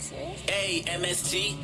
serious? A M S T